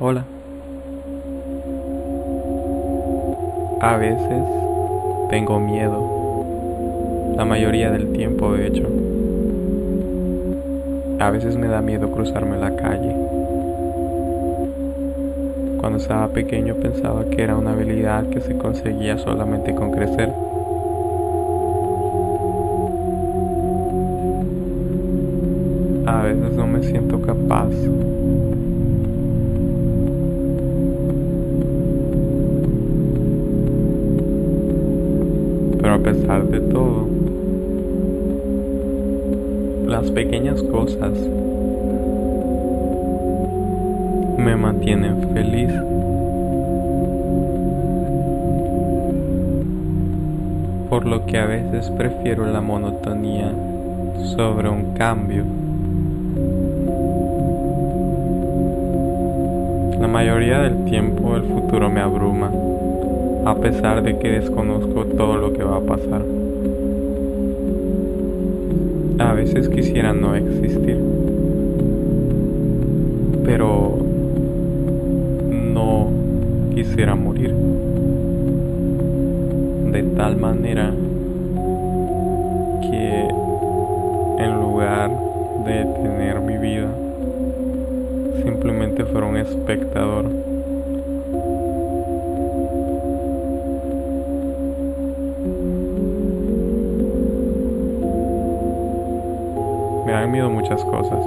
Hola. A veces tengo miedo. La mayoría del tiempo, de hecho. A veces me da miedo cruzarme la calle. Cuando estaba pequeño pensaba que era una habilidad que se conseguía solamente con crecer. A veces no me siento capaz Pero a pesar de todo, las pequeñas cosas me mantienen feliz. Por lo que a veces prefiero la monotonía sobre un cambio. La mayoría del tiempo el futuro me abruma a pesar de que desconozco todo lo que va a pasar. A veces quisiera no existir, pero no quisiera morir. De tal manera que en lugar de tener mi vida, simplemente fuera un espectador me han miedo muchas cosas.